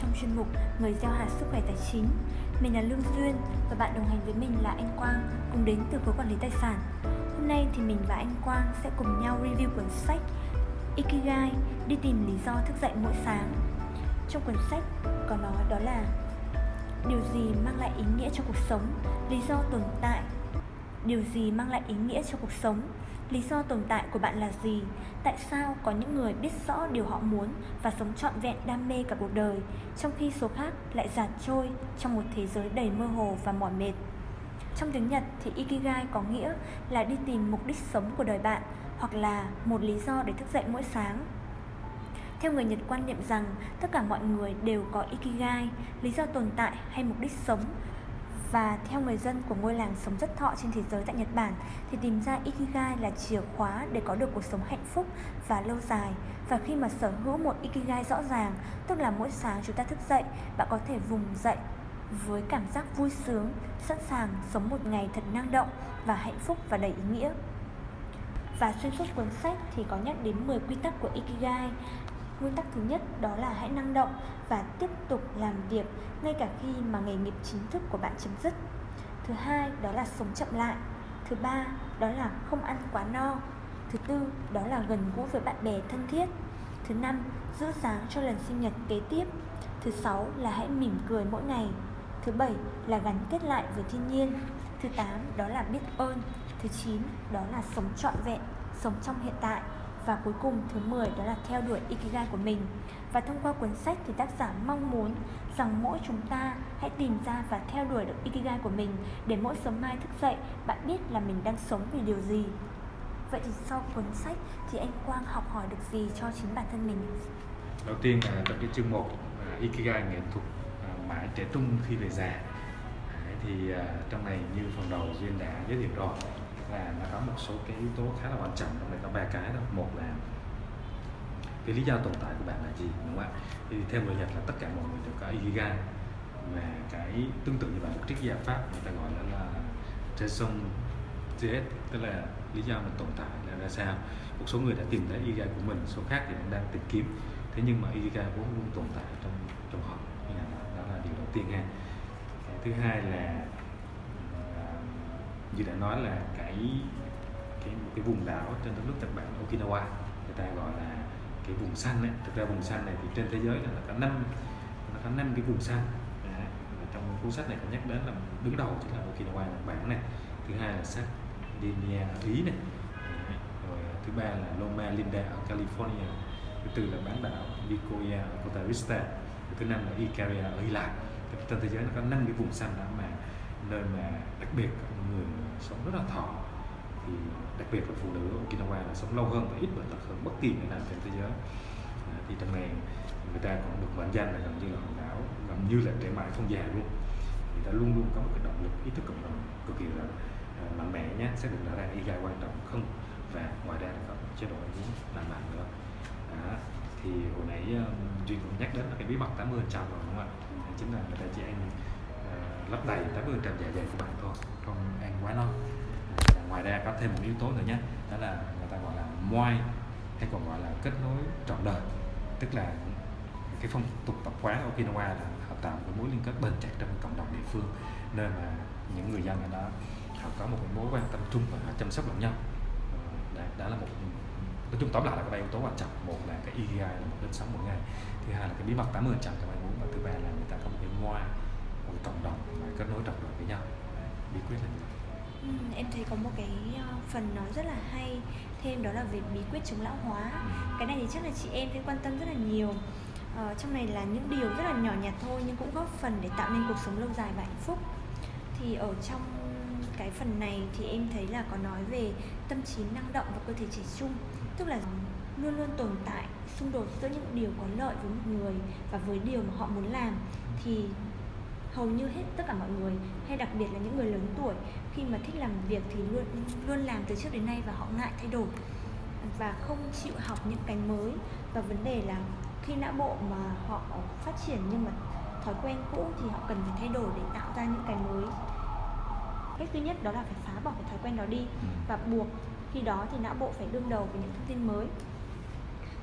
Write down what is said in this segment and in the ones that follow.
trong chuyên mục Người gieo hạt sức khỏe tài chính. Mình là Lương Duyên và bạn đồng hành với mình là anh Quang cùng đến từ khối quản lý tài sản. Hôm nay thì mình và anh Quang sẽ cùng nhau review cuốn sách Ikigai đi tìm lý do thức dậy mỗi sáng. Trong cuốn sách có nói đó là điều gì mang lại ý nghĩa cho cuộc sống, lý do tồn tại điều gì mang lại ý nghĩa cho cuộc sống lý do tồn tại của bạn là gì? Tại sao có những người biết rõ điều họ muốn và sống trọn vẹn đam mê cả cuộc đời trong khi số khác lại giạt trôi trong một thế giới đầy mơ hồ và mỏi mệt? Trong tiếng nhật thì ikigai có nghĩa là đi tìm mục đích sống của đời bạn hoặc là một lý do để thức dậy mỗi sáng. Theo người Nhật quan niệm rằng tất cả mọi người đều có Ikigai, lý do tồn tại hay mục đích sống và theo người dân của ngôi làng sống rất thọ trên thế giới tại Nhật Bản thì tìm ra Ikigai là chìa khóa để có được cuộc sống hạnh phúc và lâu dài. Và khi mà sở hữu một Ikigai rõ ràng, tức là mỗi sáng chúng ta thức dậy, bạn có thể vùng dậy với cảm giác vui sướng, sẵn sàng sống một ngày thật năng động và hạnh phúc và đầy ý nghĩa. Và xuyên suốt cuốn sách thì có nhắc đến 10 quy tắc của Ikigai Nguyên tắc thứ nhất đó là hãy năng động và tiếp tục làm việc ngay cả khi mà nghề nghiệp chính thức của bạn chấm dứt. Thứ hai đó là sống chậm lại. Thứ ba đó là không ăn quá no. Thứ tư đó là gần gũi với bạn bè thân thiết. Thứ năm giữ sáng cho lần sinh nhật kế tiếp. Thứ sáu là hãy mỉm cười mỗi ngày. Thứ bảy là gắn kết lại với thiên nhiên. Thứ tám đó là biết ơn. Thứ chín đó là sống trọn vẹn, sống trong hiện tại và cuối cùng thứ 10 đó là theo đuổi Ikigai của mình. Và thông qua cuốn sách thì tác giả mong muốn rằng mỗi chúng ta hãy tìm ra và theo đuổi được Ikigai của mình Để mỗi sớm mai thức dậy, bạn biết là mình đang sống vì điều gì. Vậy thì sau cuốn sách thì anh Quang học hỏi được gì cho chính bản thân mình? Đầu tiên là trong cái chương 1 à, Ikigai nghệ thuật à, mãi trẻ trung khi về già. Thì à, trong này như phần đầu duyên đã giới thiệu rồi là nó có một số cái yếu tố khá là quan trọng trong này có ba cái đó. Một là cái lý do tồn tại của bạn là gì đúng không ạ? Thì theo người nhật là tất cả mọi người đều có ikigai và cái tương tự như vậy một triết gia pháp người ta gọi là, là raison d'être tức là lý do mình tồn tại là ra sao. Một số người đã tìm thấy ikigai của mình số khác thì đang tìm kiếm. Thế nhưng mà ikigai vốn luôn tồn tại trong trong họ. Đó là điều đầu tiên ha. Cái thứ hai là như đã nói là cái cái một cái vùng đảo trên đất nước Nhật Bản, Okinawa, người ta gọi là cái vùng xanh ấy. thực ra vùng xanh này thì trên thế giới là có năm, nó có năm cái vùng xanh. Và trong cuốn sách này cũng nhắc đến là đứng đầu chính là Okinawa, Nhật Bản này. Thứ hai là Sardinia ở Ý này. Rồi thứ ba là Loma Linda ở California. Thứ tư là bán đảo Nicoya ở Costa Rica. Thứ năm là Icaria ở Hy Lạp. Trên thế giới nó có năm cái vùng xanh đó mà, nơi mà đặc biệt người sống rất là thọ thì đặc biệt là phụ nữ ở Okinawa là sống lâu hơn và ít bệnh tật hơn bất kỳ người nào trên thế giới. À, thì trong này người ta còn được mệnh danh là gần như là hòn đảo gần như là trẻ mãi không già luôn. Người ta luôn luôn có một cái động lực ý thức cộng đồng cực kỳ là uh, mạnh mẽ nhé xác định rõ ràng y quan trọng không. Và ngoài ra có chế độ ăn uống lành mạnh nữa. À, thì hồi nãy um, duyên cũng nhắc đến là cái bí mật 80 trăm rồi đúng không ạ? Chính là người ta chỉ ăn lấp đầy 80 trăm dạ dày của bạn thôi không ăn quá no. Ngoài ra có thêm một yếu tố nữa nhé đó là người ta gọi là moai hay còn gọi là kết nối trọn đời. Tức là cái phong tục tập quán Okinawa là họ tạo một mối liên kết bền chặt trong cộng đồng địa phương nên mà những người dân ở đó họ có một mối quan tâm chung và họ chăm sóc lẫn nhau. Ờ, đó, đó là một nói chung tóm lại là có ba yếu tố quan trọng. Một là cái EGI là một đến sống mỗi ngày thứ hai là cái bí mật 80 trăm trong bạn muốn và thứ ba là người ta có một cái moai một cộng đồng và kết nối trọn đời với nhau. Bí quyết là như vậy Ừ, em thấy có một cái ờ, phần nói rất là hay thêm đó là về bí quyết chống lão hóa. Ừ. cái này thì chắc là chị em sẽ quan tâm rất là nhiều. Ờ, trong này là những điều rất là nhỏ nhặt thôi nhưng cũng góp phần để tạo nên cuộc sống lâu dài và hạnh phúc. Thì ở trong cái phần này thì em thấy là có nói về tâm trí năng động và cơ thể trẻ trung. Tức là luôn luôn tồn tại xung đột giữa những điều có lợi với một người và với điều mà họ muốn làm. Thì hầu như hết tất cả mọi người hay đặc biệt là những người lớn tuổi khi mà thích làm việc thì luôn luôn làm từ trước đến nay và họ ngại thay đổi và không chịu học những cái mới và vấn đề là khi não bộ mà họ phát triển nhưng mà thói quen cũ thì họ cần phải thay đổi để tạo ra những cái mới cách duy nhất đó là phải phá bỏ cái thói quen đó đi ừ. và buộc khi đó thì não bộ phải đương đầu với những thông tin mới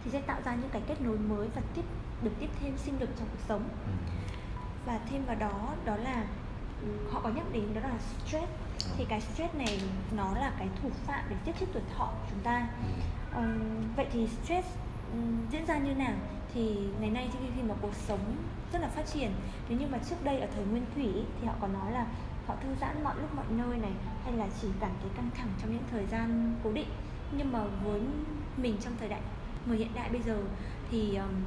thì sẽ tạo ra những cái kết nối mới và tiếp được tiếp thêm sinh lực trong cuộc sống ừ. Và thêm vào đó đó là ừ, họ có nhắc đến đó là stress. Thì cái stress này nó là cái thủ phạm để giết chết tuổi thọ của chúng ta. Ừ. Ừm, vậy thì stress ừm, diễn ra như nào? Thì ngày nay thì khi mà cuộc sống rất là phát triển nếu như mà trước đây ở thời nguyên thủy thì họ có nói là họ thư giãn mọi lúc mọi nơi này hay là chỉ cảm thấy căng thẳng trong những thời gian cố định. Nhưng mà với mình trong thời đại người hiện đại bây giờ thì ừm,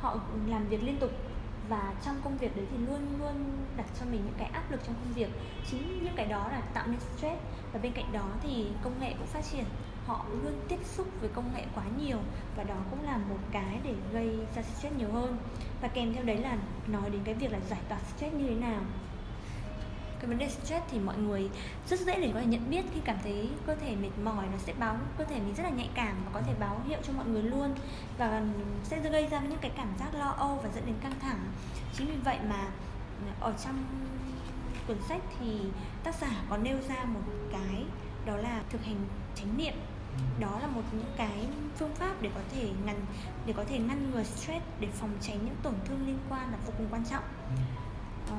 họ làm việc liên tục và trong công việc đấy thì luôn luôn đặt cho mình những cái áp lực trong công việc. Chính những cái đó là tạo nên stress. Và bên cạnh đó thì công nghệ cũng phát triển. Họ luôn tiếp xúc với công nghệ quá nhiều. Và đó cũng là một cái để gây ra stress nhiều hơn. Và kèm theo đấy là nói đến cái việc là giải tỏa stress như thế nào cái vấn đề stress thì mọi người rất dễ để có thể nhận biết khi cảm thấy cơ thể mệt mỏi nó sẽ báo cơ thể mình rất là nhạy cảm và có thể báo hiệu cho mọi người luôn. Và sẽ gây ra những cái cảm giác lo âu và dẫn đến căng thẳng. Chính vì vậy mà ở trong cuốn sách thì tác giả có nêu ra một cái đó là thực hành chánh niệm. Đó là một những cái phương pháp để có thể ngăn để có thể ngăn ngừa stress để phòng tránh những tổn thương liên quan là vô cùng quan trọng. Ờ,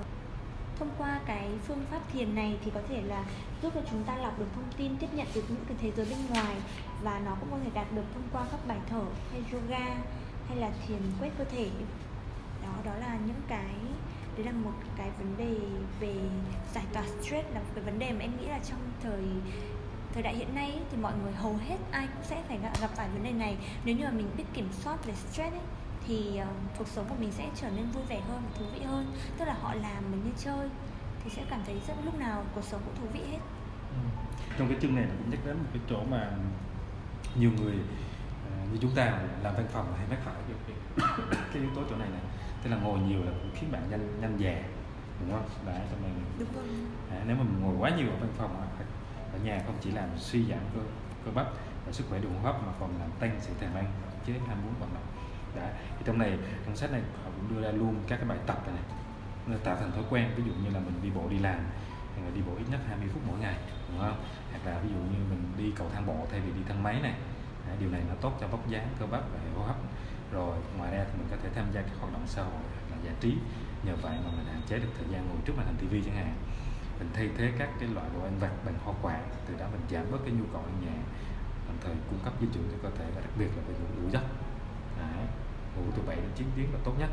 thông qua cái phương pháp thiền này thì có thể là giúp cho chúng ta lọc được thông tin tiếp nhận được những cái thế giới bên ngoài và nó cũng có thể đạt được thông qua các bài thở hay yoga hay là thiền quét cơ thể. Đó đó là những cái đấy là một cái vấn đề về giải tỏa stress là một cái vấn đề mà em nghĩ là trong thời thời đại hiện nay ấy, thì mọi người hầu hết ai cũng sẽ phải gặp, gặp phải vấn đề này. Nếu như mà mình biết kiểm soát về stress ấy, thì ờ, cuộc sống của mình sẽ trở nên vui vẻ hơn và thú vị hơn. Tức là họ làm mình như chơi thì sẽ cảm thấy rất lúc nào cuộc sống cũng thú vị hết. Ừ. trong cái chương này nó cũng nhắc đến một cái chỗ mà nhiều người à, như chúng ta làm văn phòng hay mắc phải cái, yếu tố chỗ này này tức là ngồi nhiều là cũng khiến bạn nhanh nhanh già đúng không? Đấy cho mình đúng rồi. À, nếu mà mình ngồi quá nhiều ở văn phòng ở nhà không chỉ làm suy giảm cơ cơ bắp và sức khỏe đường hô hấp mà còn làm tăng sự thèm ăn chế ham muốn vận động đấy thì trong này trong sách này họ cũng đưa ra luôn các cái bài tập này, này nó tạo thành thói quen ví dụ như là mình đi bộ đi làm hay là đi bộ ít nhất 20 phút mỗi ngày đúng không? Hoặc là ví dụ như mình đi cầu thang bộ thay vì đi thang máy này. Đấy, điều này nó tốt cho vóc dáng cơ bắp và hệ hô hấp. Rồi ngoài ra thì mình có thể tham gia các hoạt động xã hội hoặc là giải trí. Nhờ vậy mà mình hạn chế được thời gian ngồi trước màn hình tivi chẳng hạn. Mình thay thế các cái loại đồ ăn vặt bằng hoa quả từ đó mình giảm bớt cái nhu cầu ăn nhẹ đồng thời cung cấp dinh dưỡng cho cơ thể và đặc biệt là về ngủ đủ giấc ngủ từ 7 đến 9 tiếng là tốt nhất.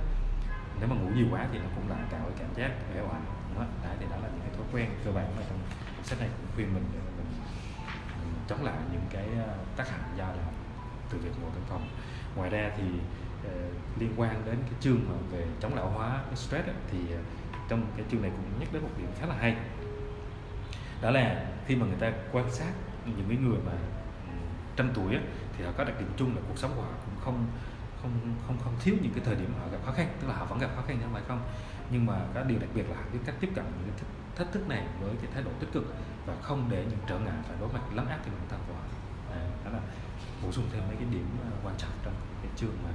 Nếu mà ngủ nhiều quá thì nó cũng lại tạo cái cảm giác uể oải đúng? Đấy, thì đó là những cái thói quen. Cơ bản mà trong sách này cũng khuyên mình để mình, mình chống lại những cái ờ, tác hại do là từ việc ngồi văn phòng. Ngoài ra thì ờ, liên quan đến cái chương mà về chống lão hóa cái stress ấy, thì ờ, trong cái chương này cũng nhắc đến một điểm khá là hay. Đó là khi mà người ta quan sát những cái người mà trăm tuổi ấy, thì họ có đặc điểm chung là cuộc sống của họ cũng không không không không thiếu những cái thời điểm họ gặp khó khăn tức là họ vẫn gặp khó khăn chứ không phải không nhưng mà có điều đặc biệt là họ biết cách tiếp cận những cái thách- thức này với cái thái độ tích cực và không để những trở ngại phải đối mặt lấn áp cái bản thân của họ à, đó là bổ sung thêm mấy cái điểm ờ, quan trọng trong cái chương mà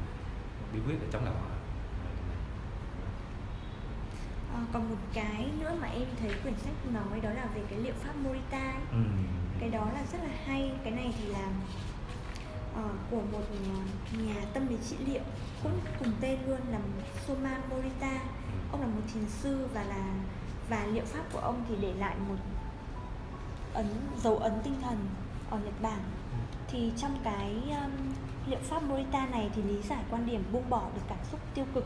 bí quyết để chống lão hóa À, cái còn một cái nữa mà em thấy quyển sách nói đó là về cái liệu pháp Morita ấy. Ừ. cái đó là rất là hay cái này thì là ờ, Ờ, của một ờ, nhà tâm lý trị liệu cũng cùng tên luôn là Soma Morita. Ông là một thiền sư và là và liệu pháp của ông thì để lại một ấn dấu ấn tinh thần ở Nhật Bản. Thì trong cái um, liệu pháp Morita này thì lý giải quan điểm buông bỏ được cảm xúc tiêu cực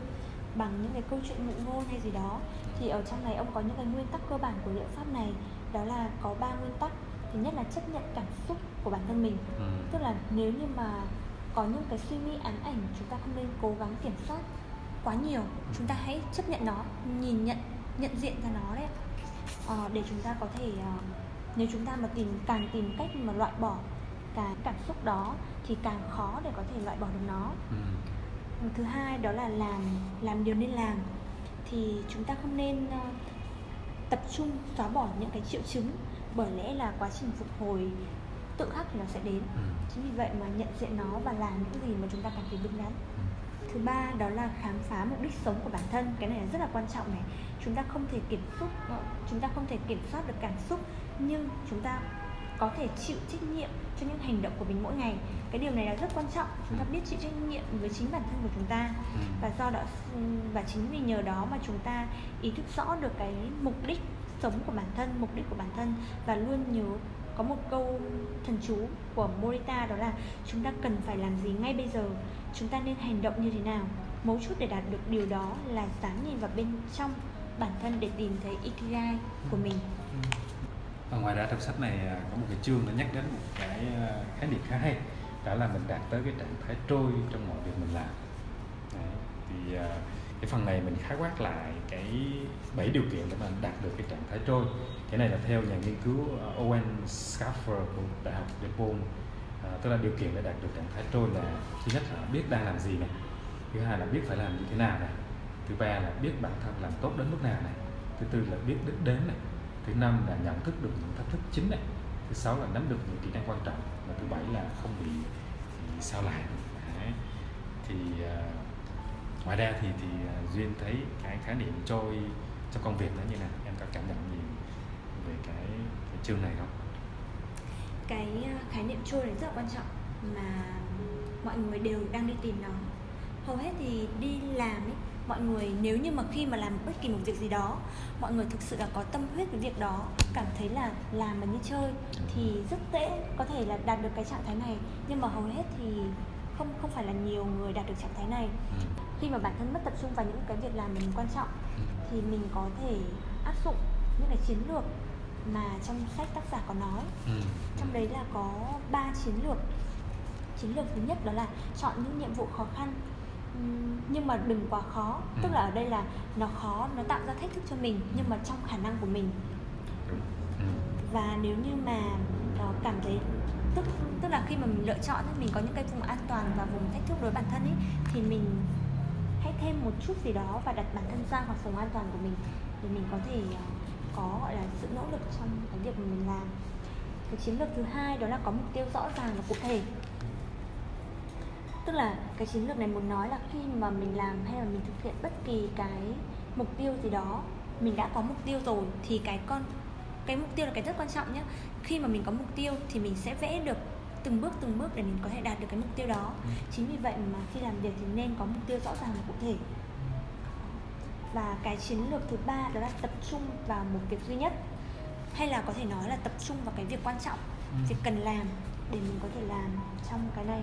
bằng những cái câu chuyện ngụ ngôn hay gì đó thì ở trong này ông có những cái nguyên tắc cơ bản của liệu pháp này đó là có ba nguyên tắc. Thứ nhất là chấp nhận cảm xúc của bản thân mình Ừ. tức là nếu như mà có những cái suy nghĩ ám ảnh chúng ta không nên cố gắng kiểm soát quá nhiều chúng ta hãy chấp nhận nó nhìn nhận nhận diện ra nó đấy. Ờ, để chúng ta có thể ờ, nếu chúng ta mà tìm càng tìm cách mà loại bỏ cái cảm xúc đó thì càng khó để có thể loại bỏ được nó Ừ. thứ hai đó là làm làm điều nên làm thì chúng ta không nên ờ, tập trung xóa bỏ những cái triệu chứng bởi lẽ là quá trình phục hồi tự khắc thì nó sẽ đến. Ừ. chính vì vậy mà nhận diện nó và làm những gì mà chúng ta cảm thấy đúng đắn. Ừ. thứ ba đó là khám phá mục đích sống của bản thân. Cái này là rất là quan trọng này. Chúng ta không thể kiểm soát chúng ta không thể kiểm soát được cảm xúc nhưng chúng ta có thể chịu trách nhiệm cho những hành động của mình mỗi ngày. Cái điều này là rất quan trọng. Chúng ta biết chịu trách nhiệm với chính bản thân của chúng ta. Ừ. và do đó và chính vì nhờ đó mà chúng ta ý thức rõ được cái mục đích sống của bản thân mục đích của bản thân và luôn nhớ có một câu thần chú của Morita, đó là chúng ta cần phải làm gì ngay bây giờ? Chúng ta nên hành động như thế nào? Mấu chốt để đạt được điều đó là dám nhìn vào bên trong bản thân để tìm thấy ikigai của mình. Và ngoài ra trong sách này à, có một cái chương nó nhắc đến một cái à, khái niệm khá hay, đó là mình đạt tới cái trạng thái trôi trong mọi việc mình làm. Đấy. thì à, cái phần này mình khái quát lại cái bảy điều kiện để mà đạt được cái trạng thái trôi. Cái này là theo nhà nghiên cứu ờ, Owen Schaffer của đại học DePaul à, tức là điều kiện để đạt được trạng thái trôi là thứ nhất là biết đang làm gì này thứ hai là biết phải làm như thế nào này thứ ba là biết bản thân làm tốt đến mức nào này thứ tư là biết đích đến này thứ năm là nhận thức được những thách thức chính này thứ sáu là nắm được những kỹ năng quan trọng và thứ bảy là không bị, bị sao lãng thì uh, ngoài ra thì thì à, duyên thấy cái khái niệm trôi trong công việc nó như nào? Em có cảm nhận gì về cái, cái chương này không? Cái uh, khái niệm trôi này rất là quan trọng mà mọi người đều đang đi tìm nó. Hầu hết thì đi làm ấy mọi người nếu như mà khi mà làm bất kỳ một việc gì đó mọi người thực sự là có tâm huyết với việc đó cảm thấy là làm mà như chơi thì rất dễ có thể là đạt được cái trạng thái này. Nhưng mà hầu hết thì không không phải là nhiều người đạt được trạng thái này. Ừ. khi mà bản thân mất tập trung vào những cái việc làm mình quan trọng Ừ. thì mình có thể áp dụng những cái chiến lược mà trong sách tác giả có nói Ừ. trong đấy là có 3 chiến lược chiến lược thứ nhất đó là chọn những nhiệm vụ khó khăn nhưng mà đừng quá khó Ừ. tức là ở đây là nó khó nó tạo ra thách thức cho mình nhưng mà trong khả năng của mình. Ừ. và nếu như mà ờ, cảm thấy tức tức là khi mà mình lựa chọn ấy, mình có những cái vùng an toàn và vùng thách thức đối với bản thân ấy thì mình hãy thêm một chút gì đó và đặt bản thân ra khỏi vùng an toàn của mình để mình có thể ờ, có, gọi là, sự nỗ lực trong cái việc mà mình làm. Cái chiến lược thứ hai đó là có mục tiêu rõ ràng và cụ thể. Tức là cái chiến lược này muốn nói là khi mà mình làm hay là mình thực hiện bất kỳ cái mục tiêu gì đó, mình đã có mục tiêu rồi thì cái con, cái mục tiêu là cái rất quan trọng nhé khi mà mình có mục tiêu thì mình sẽ vẽ được từng bước từng bước để mình có thể đạt được cái mục tiêu đó Ừ. chính vì vậy mà khi làm việc thì nên có mục tiêu rõ ràng và cụ thể và cái chiến lược thứ ba đó là tập trung vào một việc duy nhất hay là có thể nói là tập trung vào cái việc quan trọng Ừ. việc cần làm để mình có thể làm trong cái này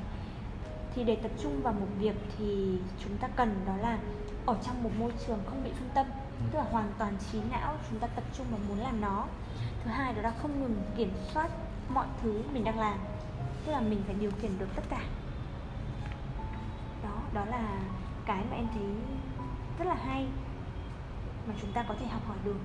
thì để tập trung vào một việc thì chúng ta cần đó là ở trong một môi trường không bị phân tâm Ừ. tức là hoàn toàn trí não chúng ta tập trung vào muốn làm nó thứ hai đó là không ngừng kiểm soát mọi thứ mình đang làm tức là mình phải điều khiển được tất cả đó đó là cái mà em thấy rất là hay mà chúng ta có thể học hỏi được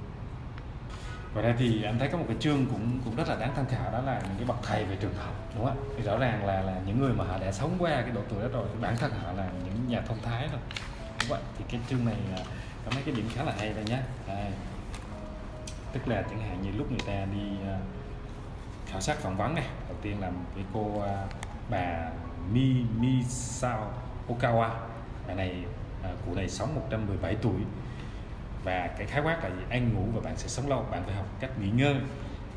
Ngoài ra thì anh thấy có một cái chương cũng cũng rất là đáng tham khảo, đó là những cái bậc thầy về trường học, đúng không ạ? Thì rõ ràng là là những người mà họ đã sống qua cái độ tuổi đó rồi thì bản thân họ là những nhà thông thái rồi, đúng vậy thì cái chương này à, có mấy cái điểm khá là hay đây nhé đây. tức là chẳng hạn như lúc người ta đi à, khảo sát phỏng vấn này. Đầu tiên là với cô uh, bà Mi Mi Sao Okawa. Bà này uh, cụ này sống 117 tuổi. Và cái khái quát là gì? ăn ngủ và bạn sẽ sống lâu bạn phải học cách nghỉ ngơi.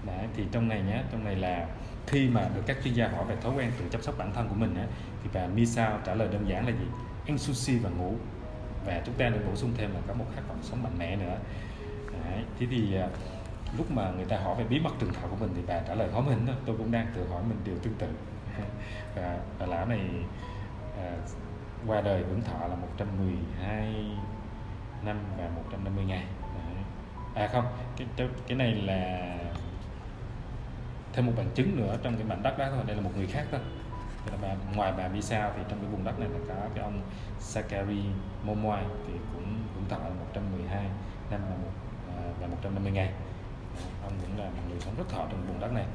Đấy, thì trong này nhé trong này là khi mà được các chuyên gia hỏi về thói quen tự chăm sóc bản thân của mình á, thì bà Mi Sao trả lời đơn giản là gì? Ăn sushi và ngủ. Và chúng ta được bổ sung thêm là có một khát vọng sống mạnh mẽ nữa. Đấy, thế thì uh, lúc mà người ta hỏi về bí mật trường thọ của mình thì bà trả lời khó mình thôi tôi cũng đang tự hỏi mình điều tương tự. Và bà lão này à, qua đời hưởng thọ là 112 năm và 150 ngày. À không cái cái- này là thêm một bằng chứng nữa trong cái mảnh đất đó thôi. Đây là một người khác thôi. Là bà, ngoài bà Misa thì trong cái vùng đất này là có cái ông Sakari Momoai thì cũng hưởng thọ là 112 năm và, một, à, và 150 ngày ông cũng là một người sống rất thọ trong vùng đất này.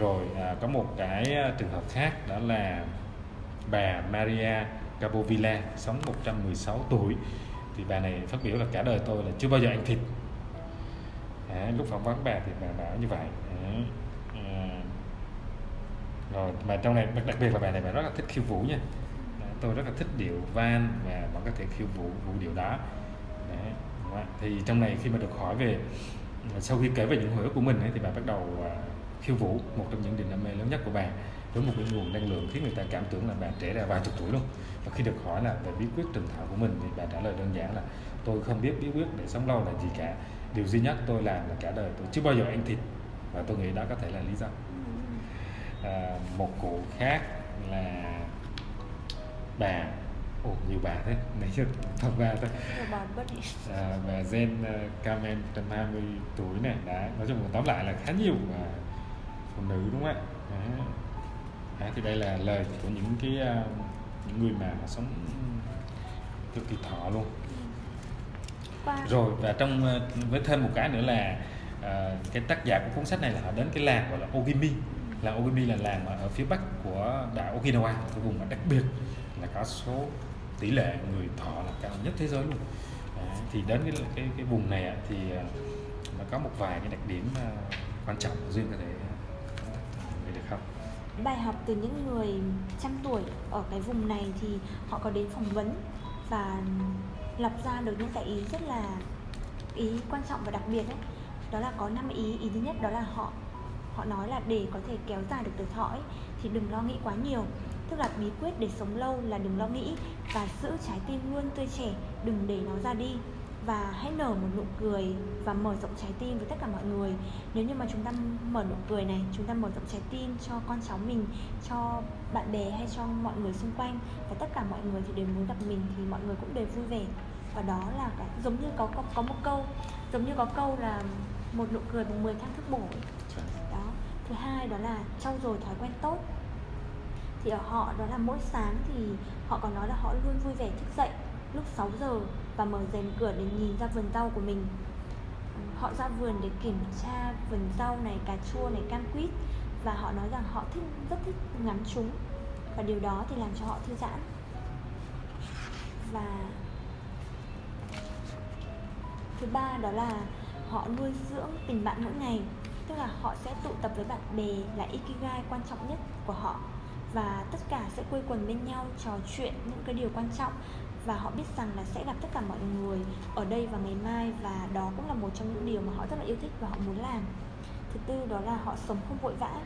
Rồi à, có một cái à, trường hợp khác đó là bà Maria Capovilla sống 116 tuổi. Thì bà này phát biểu là cả đời tôi là chưa bao giờ ăn thịt. À, lúc phỏng vấn bà thì bà bảo như vậy. À, rồi mà trong này đặc biệt là bà này bà rất là thích khiêu vũ nha. Tôi rất là thích điệu van và bạn có thể khiêu vũ vũ điệu đó. Đấy. thì trong này khi mà được hỏi về sau khi kể về những hồi ức của mình ấy, thì bà bắt đầu à, khiêu vũ một trong những niềm đam mê lớn nhất của bạn với một cái nguồn năng lượng khiến người ta cảm tưởng là bạn trẻ ra vài chục tuổi luôn. Và khi được hỏi là về bí quyết trường thọ của mình thì bạn trả lời đơn giản là tôi không biết bí quyết để sống lâu là gì cả. Điều duy nhất tôi làm là cả đời tôi chưa bao giờ ăn thịt. Và tôi nghĩ đó có thể là lý do. À, một cụ khác là bà ồ nhiều bà thế. Nãy giờ thật bà thôi à, bà Zen uh, Carmen tầm 20 tuổi này. Đã nói chung là tóm lại là khá nhiều và phụ nữ đúng không ạ? À, thì đây là lời của những cái uh, những người mà sống cực kỳ thọ luôn. Rồi và trong uh, với thêm một cái nữa là uh, cái tác giả của cuốn sách này là họ đến cái làng gọi là Ogimi. Làng Ogimi là làng ở phía bắc của đảo Okinawa cái vùng mà đặc biệt là có số tỷ lệ người thọ là cao nhất thế giới luôn. À, thì đến cái cái cái vùng này thì à, nó có một vài cái đặc điểm à, quan trọng riêng có thể à, được không bài học từ những người trăm tuổi ở cái vùng này thì họ có đến phỏng vấn và lập ra được những cái ý rất là ý quan trọng và đặc biệt ấy. Đó là có năm ý ý thứ nhất đó là họ họ nói là để có thể kéo dài được tuổi thọ ấy, thì đừng lo nghĩ quá nhiều tức là bí quyết để sống lâu là đừng lo nghĩ và giữ trái tim luôn tươi trẻ đừng để nó ra đi. Và hãy nở một nụ cười và mở rộng trái tim với tất cả mọi người. Nếu như mà chúng ta mở nụ cười này chúng ta mở rộng trái tim cho con cháu mình cho bạn bè hay cho mọi người xung quanh và tất cả mọi người thì đều muốn gặp mình thì mọi người cũng đều vui vẻ. Và đó là cái giống như có có, có một câu giống như có câu là một nụ cười bằng 10 thang thức bổ đó. Thứ hai đó là trau dồi thói quen tốt thì ở họ đó là mỗi sáng thì họ còn nói là họ luôn vui vẻ thức dậy lúc 6 giờ và mở rèm cửa để nhìn ra vườn rau của mình. Họ ra vườn để kiểm tra vườn rau này, cà chua này, cam quýt và họ nói rằng họ thích, rất thích ngắm chúng và điều đó thì làm cho họ thư giãn. Và thứ ba đó là họ nuôi dưỡng tình bạn mỗi ngày, tức là họ sẽ tụ tập với bạn bè là ikigai quan trọng nhất của họ và tất cả sẽ quây quần bên nhau, trò chuyện những cái điều quan trọng. Và họ biết rằng là sẽ gặp tất cả mọi người ở đây vào ngày mai và đó cũng là một trong những điều mà họ rất là yêu thích và họ muốn làm. Thứ tư đó là họ sống không vội vã.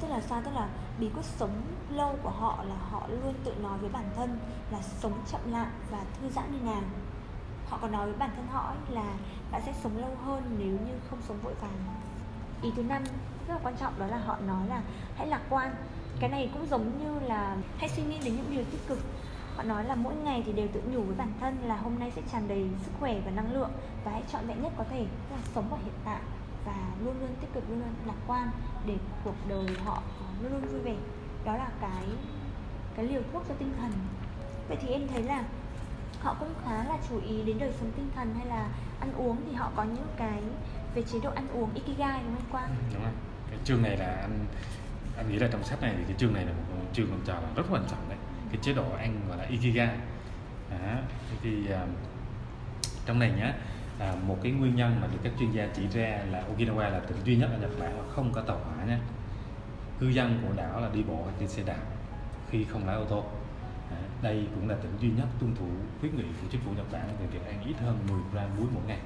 Tức là sao? Tức là bí quyết sống lâu của họ là họ luôn tự nói với bản thân là sống chậm lại và thư giãn như nào. Họ còn nói với bản thân họ là bạn sẽ sống lâu hơn nếu như không sống vội vàng. Ý thứ năm rất là quan trọng đó là họ nói là hãy lạc quan cái này cũng giống như là hãy suy nghĩ đến những điều tích cực họ nói là mỗi ngày thì đều tự nhủ với bản thân là hôm nay sẽ tràn đầy sức khỏe và năng lượng và hãy chọn vẹn nhất có thể là sống ở hiện tại và luôn luôn tích cực, luôn luôn lạc quan để cuộc đời họ luôn luôn vui vẻ đó là cái cái liều thuốc cho tinh thần vậy thì em thấy là họ cũng khá là chú ý đến đời sống tinh thần hay là ăn uống thì họ có những cái, về chế độ ăn uống ikigai, đúng không Quang? Ừ, đúng rồi. Cái chương này là ăn anh nghĩ là trong sách này thì cái chương này là một chương mình chào là rất quan trọng đấy. Cái chế độ ăn gọi là ikiga à, thì uh, trong này nhá à, một cái nguyên nhân mà được các chuyên gia chỉ ra là Okinawa là tỉnh duy nhất ở Nhật Bản mà không có tàu hỏa nhé cư dân của đảo là đi bộ hoặc đi xe đạp khi không lái ô tô. À, đây cũng là tỉnh duy nhất tuân thủ khuyến nghị của chính phủ Nhật Bản về việc ăn ít hơn 10 gram muối mỗi ngày.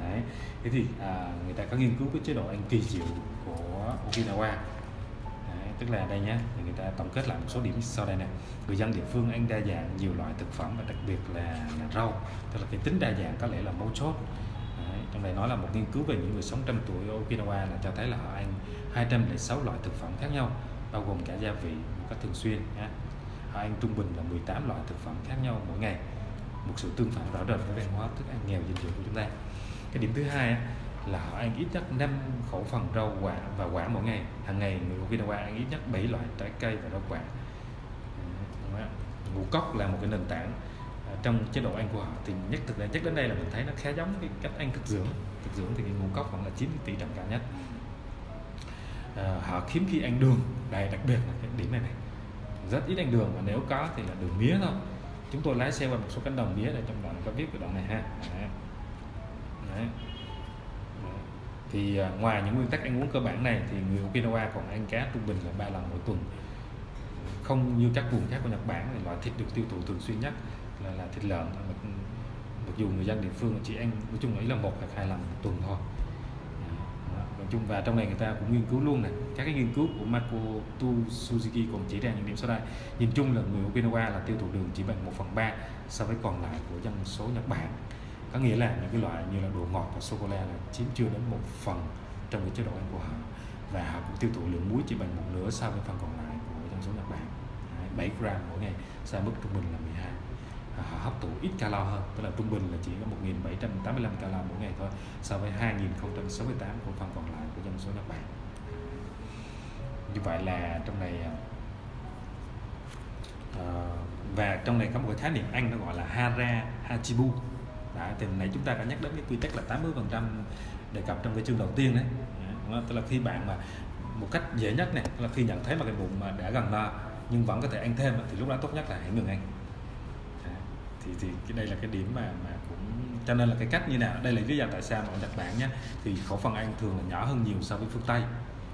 Đấy. thế thì à, người ta có nghiên cứu cái chế độ ăn kỳ diệu của Okinawa tức là đây nhé thì người ta tổng kết lại một số điểm sau đây nè. Người dân địa phương ăn đa dạng nhiều loại thực phẩm và đặc biệt là, là rau. Tức là cái tính đa dạng có lẽ là mấu chốt. Đấy, trong này nói là một nghiên cứu về những người sống trăm tuổi ở Okinawa là cho thấy là họ ăn 206 loại thực phẩm khác nhau bao gồm cả gia vị một cách thường xuyên nhé. họ ăn trung bình là 18 loại thực phẩm khác nhau mỗi ngày. Một sự tương phản rõ rệt với văn hóa thức ăn nghèo dinh dưỡng của chúng ta. Cái điểm thứ hai là họ ăn ít nhất 5 khẩu phần rau quả và quả mỗi ngày. Hàng ngày người Okinawa ăn ít nhất 7 loại trái cây và rau quả. Ngũ cốc là một cái nền tảng à, trong chế độ ăn của họ. Thì nhất thực ra chắc đến đây là mình thấy nó khá giống cái cách ăn thực dưỡng. Thực dưỡng thì cái ngũ cốc vẫn là chiếm tỷ trọng cao nhất. À, họ hiếm khi ăn đường đây đặc biệt là cái điểm này này. Rất ít ăn đường và nếu có thì là đường mía thôi. Chúng tôi lái xe qua một số cánh đồng mía để trong đoạn có viết cái đoạn này ha. Đấy. Đấy thì à, ngoài những nguyên tắc ăn uống cơ bản này thì người Okinawa còn ăn cá trung bình là ba lần mỗi tuần. Không như các vùng khác của Nhật Bản thì loại thịt được tiêu thụ thường xuyên nhất là, là thịt lợn. Mặc dù người dân địa phương chỉ ăn nói chung ấy là một hoặc hai lần một tuần thôi. À, nói chung và trong này người ta cũng nghiên cứu luôn này các cái nghiên cứu của Makoto Suzuki còn chỉ ra những điểm sau đây. Nhìn chung là người Okinawa là tiêu thụ đường chỉ bằng 1 phần 3 so với còn lại của dân số Nhật Bản có nghĩa là những cái loại như là đồ ngọt và sô cô la là chiếm chưa đến một phần trong cái chế độ ăn của họ. Và họ cũng tiêu thụ lượng muối chỉ bằng một nửa so với phần còn lại của dân số Nhật Bản. 7 gram mỗi ngày so mức trung bình là 12 họ hấp thụ ít calo hơn tức là trung bình là chỉ có 1785 calo mỗi ngày thôi so với 2068 của phần còn lại của dân số Nhật Bản. Như vậy là trong này à, ờ, và trong này có một cái khái niệm Anh nó gọi là Hara Hachibu đã thì nãy chúng ta đã nhắc đến cái quy tắc là 80 phần trăm đề cập trong cái chương đầu tiên đấy. Dạ, tức là khi bạn mà một cách dễ nhất này là khi nhận thấy mà cái bụng mà đã gần no nhưng vẫn có thể ăn thêm thì lúc đó tốt nhất là hãy ngừng ăn. Dạ, thì thì cái đây là cái điểm mà mà cũng, cho nên là cái cách như nào? Đây là lý do tại sao mà ở Nhật Bản nhé thì khẩu phần ăn thường là nhỏ hơn nhiều so với phương Tây.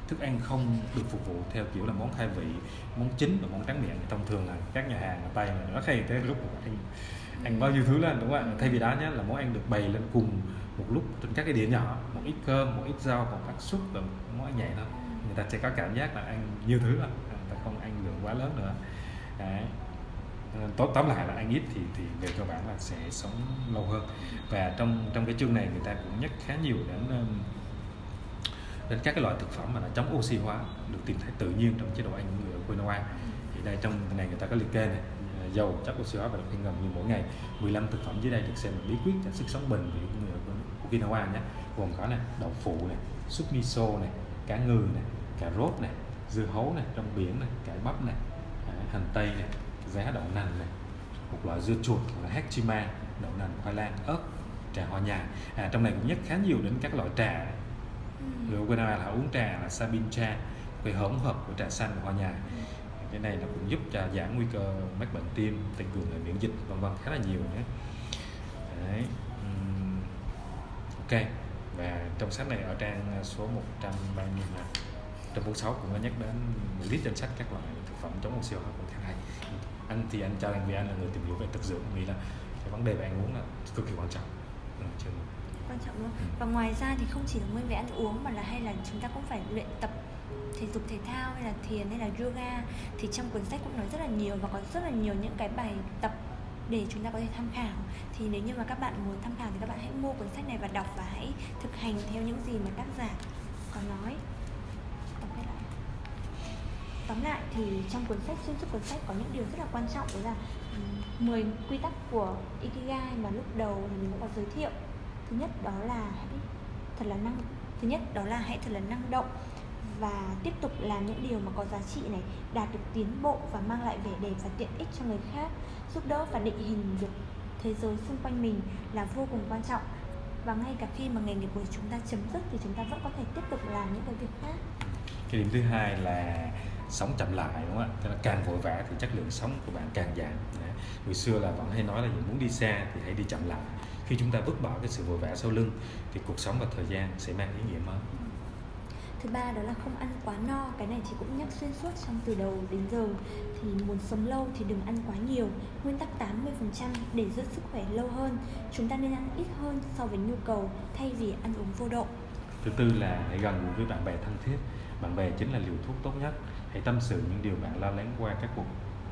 Thức ăn không được phục vụ theo kiểu là món khai vị, món chính và món tráng miệng. Thông thường là các nhà hàng ở Tây này nó hay tới lúc ăn ăn bao nhiêu thứ lên, đúng không ạ? Thay vì đó nhé là món ăn được bày lên cùng một lúc trên các cái đĩa nhỏ. Một ít cơm, một ít rau một các súp và món ăn nhẹ thôi. Người ta sẽ có cảm giác là ăn nhiều thứ rồi người ta không ăn lượng quá lớn nữa. Đấy. Ờ, tóm tóm lại là ăn ít thì thì về cơ bản là sẽ sống lâu hơn. Và trong trong cái chương này người ta cũng nhắc khá nhiều đến đến các cái loại thực phẩm mà nó chống oxy hóa, được tìm thấy tự nhiên trong chế độ ăn của người ở quinoa thì đây, trong này người ta có liệt kê này dầu chất oxy hóa và được ngầm như mỗi ngày. 15 thực phẩm dưới đây được xem là bí quyết cho sức sống bền vững của Okinawa nhé. Gồm có này đậu phụ này súp miso này cá ngừ này cà rốt này dưa hấu này rong biển này cải bắp này hành tây này giá đậu nành này một loại dưa chuột là hachima đậu nành khoai lang ớt trà hoa nhài à, trong này cũng nhắc khá nhiều đến các loại trà. Người Okinawa là uống trà là sabin cha cái hỗn hợp của trà xanh và hoa nhài cái này nó cũng giúp cho giảm nguy cơ mắc bệnh tim tăng cường hệ miễn dịch vân vân khá là nhiều nhé Đấy. ok. Và trong sách này ở trang số 100 bao nhiêu là trong 46 cũng có nhắc đến một list danh sách các loại thực phẩm chống oxy hóa cũng khá hay. Anh thì anh cho anh vì anh là người tìm hiểu về thực dưỡng nghĩ là cái vấn đề về ăn uống là cực kỳ quan trọng. Ừ, quan trọng luôn. Ừ. và ngoài ra thì không chỉ là nguyên về ăn uống mà là hay là chúng ta cũng phải luyện tập thể dục thể thao hay là thiền hay là yoga thì trong cuốn sách cũng nói rất là nhiều và có rất là nhiều những cái bài tập để chúng ta có thể tham khảo. Thì nếu như mà các bạn muốn tham khảo thì các bạn hãy mua cuốn sách này và đọc và hãy thực hành theo những gì mà tác giả có nói. Tóm lại thì trong cuốn sách, xuyên suốt cuốn sách có những điều rất là quan trọng, đó là 10 quy tắc của Ikigai mà lúc đầu thì mình cũng có giới thiệu. Thứ nhất đó là hãy thật là năng, thứ nhất đó là hãy thật là năng động và tiếp tục làm những điều mà có giá trị này, đạt được tiến bộ và mang lại vẻ đẹp và tiện ích cho người khác, giúp đỡ và định hình được thế giới xung quanh mình là vô cùng quan trọng. Và ngay cả khi mà nghề nghiệp của chúng ta chấm dứt thì chúng ta vẫn có thể tiếp tục làm những cái việc khác. Cái điểm thứ hai là sống chậm lại, đúng không ạ? Tức là càng vội vã thì chất lượng sống của bạn càng giảm. Người xưa là vẫn hay nói là muốn đi xa thì hãy đi chậm lại. Khi chúng ta vứt bỏ cái sự vội vã sau lưng thì cuộc sống và thời gian sẽ mang ý nghĩa mới thứ ba đó là không ăn quá no. Cái này chị cũng nhắc xuyên suốt trong từ đầu đến giờ. Thì muốn sống lâu thì đừng ăn quá nhiều. Nguyên tắc 80% để giữ sức khỏe lâu hơn. Chúng ta nên ăn ít hơn so với nhu cầu, thay vì ăn uống vô độ. Thứ tư là hãy gần gũi với bạn bè thân thiết. Bạn bè chính là liều thuốc tốt nhất. Hãy tâm sự những điều bạn lo lắng qua các cuộc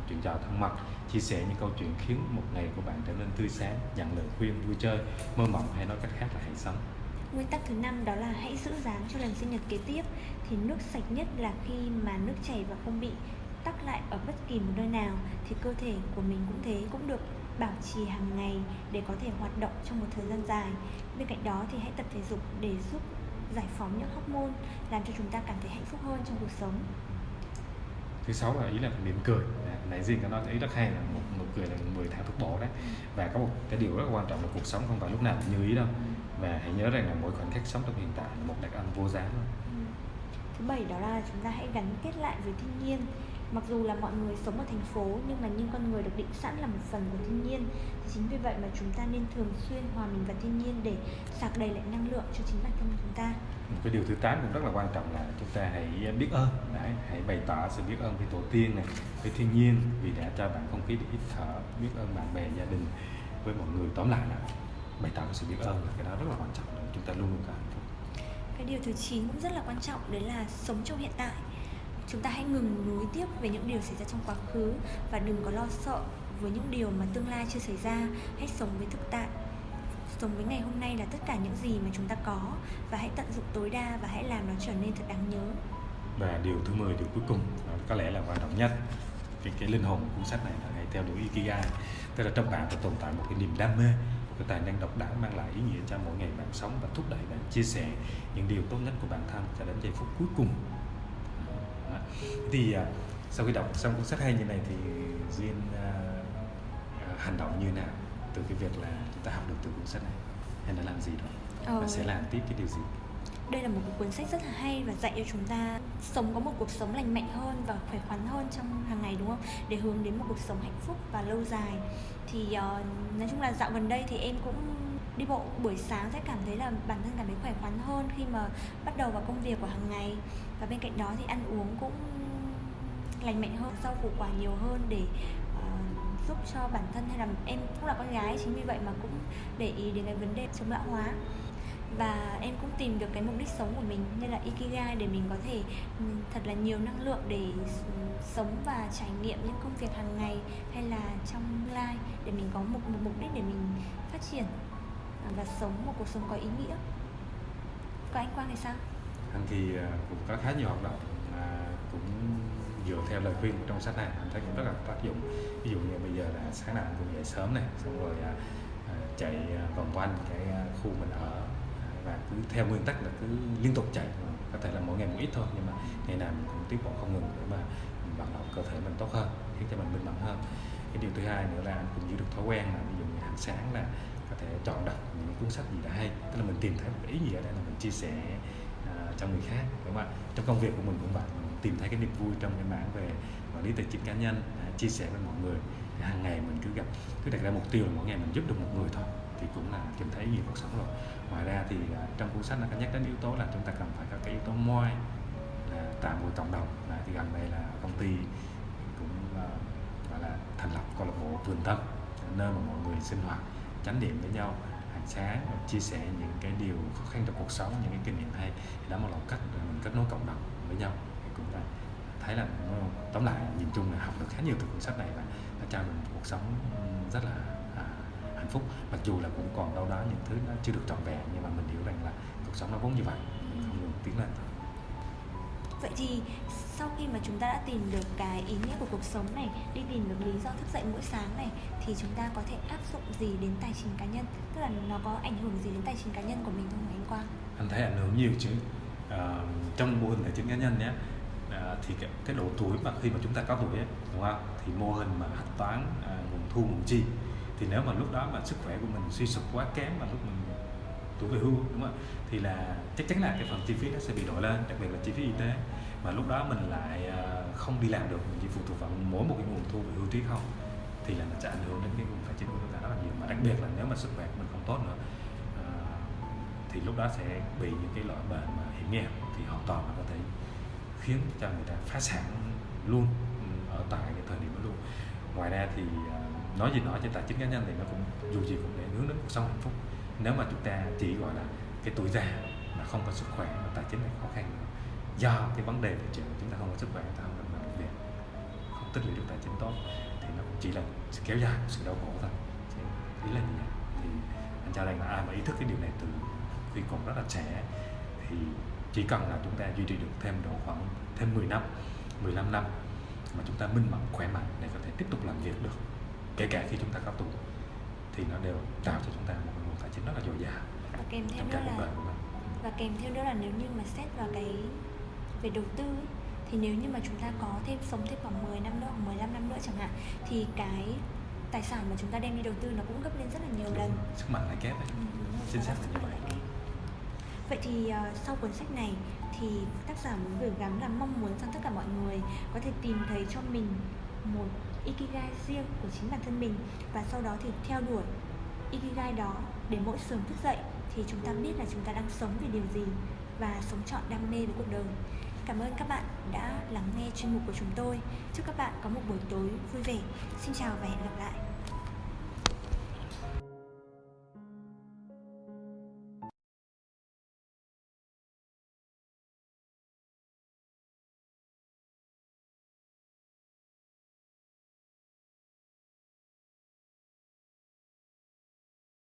chuyện trò thân mật. Chia sẻ những câu chuyện khiến một ngày của bạn trở nên tươi sáng, nhận lời khuyên, vui chơi, mơ mộng hay nói cách khác là hãy sống nguyên tắc thứ năm đó là hãy giữ dáng cho lần sinh nhật kế tiếp. Thì nước sạch nhất là khi mà nước chảy và không bị tắc lại ở bất kỳ một nơi nào. Thì cơ thể của mình cũng thế cũng được bảo trì hàng ngày để có thể hoạt động trong một thời gian dài. Bên cạnh đó thì hãy tập thể dục để giúp giải phóng những hormone làm cho chúng ta cảm thấy hạnh phúc hơn trong cuộc sống. Thứ sáu là ý là mỉm cười. Nãy riêng nói ý rất hay là một nụ cười là 10 tháng thuốc bổ đấy. Và có một cái điều rất quan trọng là cuộc sống không phải lúc nào cũng như ý đâu và hãy nhớ rằng là mỗi khoảnh khắc sống trong hiện tại là một đặc ân vô giá luôn. Ừ. thứ bảy đó là chúng ta hãy gắn kết lại với thiên nhiên. Mặc dù là mọi người sống ở thành phố nhưng mà những con người được định sẵn là một phần của thiên nhiên. Thì chính vì vậy mà chúng ta nên thường xuyên hòa mình vào thiên nhiên để sạc đầy lại năng lượng cho chính bản thân chúng ta. Một cái điều thứ tám cũng rất là quan trọng là chúng ta hãy biết ơn. Đấy, hãy bày tỏ sự biết ơn với tổ tiên này với thiên nhiên vì đã cho bạn không khí để hít thở. Biết ơn bạn bè gia đình với mọi người tóm lại là bày tỏ sự biết ơn là cái đó rất là quan trọng để chúng ta luôn luôn hạnh phúc cái điều thứ 9 cũng rất là quan trọng đấy là sống trong hiện tại. Chúng ta hãy ngừng nối tiếp về những điều xảy ra trong quá khứ và đừng có lo sợ với những điều mà tương lai chưa xảy ra. Hãy sống với thực tại. Sống với ngày hôm nay là tất cả những gì mà chúng ta có và hãy tận dụng tối đa và hãy làm nó trở nên thật đáng nhớ. Và điều thứ 10 điều cuối cùng có lẽ là quan trọng nhất cái cái linh hồn của cuốn sách này là hãy theo đuổi ikigai. Tức là trong bạn phải tồn tại một cái niềm đam mê cái tài năng độc đáo mang lại ý nghĩa cho mỗi ngày bạn sống và thúc đẩy bạn chia sẻ những điều tốt nhất của bản thân cho đến giây phút cuối cùng Đó. thì à, sau khi đọc xong cuốn sách hay như này thì duyên à, hành động như nào từ cái việc là chúng ta học được từ cuốn sách này hay là làm gì đó Ờ. và sẽ làm tiếp cái điều gì đây là một cuốn sách rất là hay và dạy cho chúng ta sống có một cuộc sống lành mạnh hơn và khỏe khoắn hơn trong hàng ngày đúng không? Để hướng đến một cuộc sống hạnh phúc và lâu dài. Thì uh, nói chung là dạo gần đây thì em cũng đi bộ buổi sáng sẽ cảm thấy là bản thân cảm thấy khỏe khoắn hơn khi mà bắt đầu vào công việc của hàng ngày. Và bên cạnh đó thì ăn uống cũng lành mạnh hơn rau củ quả nhiều hơn để uh, giúp cho bản thân hay là em cũng là con gái chính vì vậy mà cũng để ý đến cái vấn đề chống lão hóa và em cũng tìm được cái mục đích sống của mình như là ikigai để mình có thể ừ, thật là nhiều năng lượng để sống và trải nghiệm những công việc hàng ngày hay là trong tương lai để mình có một, một mục đích để mình phát triển và sống một cuộc sống có ý nghĩa. Còn anh Quang thì sao? anh thì à, cũng có khá nhiều hoạt động mà cũng dựa theo lời khuyên trong sách này anh thấy cũng rất là tác dụng. Ví dụ như bây giờ là sáng nào cũng dậy sớm này xong rồi à, à, chạy vòng quanh cái khu mình ở và cứ theo nguyên tắc là cứ liên tục chạy. Có thể là mỗi ngày một ít thôi nhưng mà ngày nào mình cũng tiếp bộ không ngừng để mà mình vận động cơ thể mình tốt hơn khiến cho mình minh mẫn hơn. Cái điều thứ hai nữa là anh cũng giữ được thói quen là ví dụ như hàng sáng là có thể chọn đọc những cuốn sách gì đã hay. Tức là mình tìm thấy một ý nghĩa để là mình chia sẻ uh, cho người khác đúng không ạ? Trong công việc của mình cũng vậy mình tìm thấy cái niềm vui trong cái mảng về quản lý tài chính cá nhân uh, chia sẻ với mọi người. Hàng ngày mình cứ gặp cứ đặt ra mục tiêu là mỗi ngày mình giúp được một người thôi thì cũng là tìm thấy nhiều cuộc sống rồi. Ngoài ra thì à, trong cuốn sách nó có nhắc đến yếu tố là chúng ta cần phải có cái yếu tố moi, là tạo một cộng đồng, là thì gần đây là công ty cũng ờ, gọi là thành lập câu lạc bộ vườn tâm nơi mà mọi người sinh hoạt, chánh niệm với nhau, hàng sáng và chia sẻ những cái điều khó khăn trong cuộc sống, những cái kinh nghiệm hay. Thì đó là một cách để mình kết nối cộng đồng với nhau. Thì cũng là, thấy là ờ, tóm lại nhìn chung là học được khá nhiều từ cuốn sách này và nó cho mình một cuộc sống rất là phúc mặc dù là cũng còn đâu đó những thứ nó chưa được trọn vẹn nhưng mà mình hiểu rằng là cuộc sống nó vốn như vậy mình không ngừng tiến lên thôi Vậy thì sau khi mà chúng ta đã tìm được cái ý nghĩa của cuộc sống này, đi tìm được lý do thức dậy mỗi sáng này thì chúng ta có thể áp dụng gì đến tài chính cá nhân? Tức là nó có ảnh hưởng gì đến tài chính cá nhân của mình không anh Quang? anh thấy ảnh hưởng nhiều chứ Ờ, trong mô hình tài chính cá nhân nhé ờ, thì cái, cái độ tuổi mà khi mà chúng ta có tuổi ấy, đúng không thì mô hình mà hạch toán à, nguồn thu nguồn chi thì nếu mà lúc đó mà sức khỏe của mình suy sụp quá kém mà lúc mình tuổi về hưu, đúng không thì là chắc chắn là cái phần chi phí nó sẽ bị đội lên, đặc biệt là chi phí y tế. Mà lúc đó mình lại ờ, không đi làm được, mình chỉ phụ thuộc vào mỗi một cái nguồn thu về hưu trí không, thì là nó sẽ ảnh hưởng đến cái nguồn tài chính của chúng ta rất là nhiều. Mà đặc biệt là nếu mà sức khỏe của mình không tốt nữa ờ, thì lúc đó sẽ bị những cái loại bệnh mà hiểm nghèo thì hoàn toàn là có thể khiến cho người ta phá sản luôn ừ, ở tại cái thời điểm đó luôn. Ngoài ra thì ờ, nói gì nói cho tài chính cá nhân thì nó cũng, dù gì cũng để hướng đến cuộc sống hạnh phúc. Nếu mà chúng ta chỉ gọi là cái tuổi già mà không có sức khỏe, mà tài chính này khó khăn nữa do cái vấn đề về chuyện chúng ta không có sức khỏe ta không được làm được việc, không tích lũy được tài chính tốt, thì nó cũng chỉ là sự kéo dài sự đau khổ thôi. Chứ ý là như vậy thì anh cho rằng là ai mà ý thức cái điều này từ khi còn rất là trẻ, thì chỉ cần là chúng ta duy trì được thêm độ khoảng thêm 10 năm 15 năm mà chúng ta minh mẫn, khỏe mạnh để có thể tiếp tục làm việc được kể cả khi chúng ta có tuổi thì nó đều tạo cho chúng ta một nguồn tài chính rất là dồi dào Và kèm theo cuộc là mình và kèm theo nữa là nếu như mà xét vào cái về đầu tư ấy, thì nếu như mà chúng ta có thêm sống thêm khoảng 10 năm nữa hoặc 15 năm nữa chẳng hạn thì cái tài sản mà chúng ta đem đi đầu tư nó cũng gấp lên rất là nhiều lần sức mạnh lại kép ấy. Ừ, đúng Chính xác là như vậy. Vậy thì ờ, sau cuốn sách này thì tác giả muốn gửi gắm là mong muốn rằng tất cả mọi người có thể tìm thấy cho mình một ikigai riêng của chính bản thân mình và sau đó thì theo đuổi ikigai đó để mỗi sớm thức dậy thì chúng ta biết là chúng ta đang sống vì điều gì và sống chọn đam mê với cuộc đời. Cảm ơn các bạn đã lắng nghe chuyên mục của chúng tôi. Chúc các bạn có một buổi tối vui vẻ. Xin chào và hẹn gặp lại.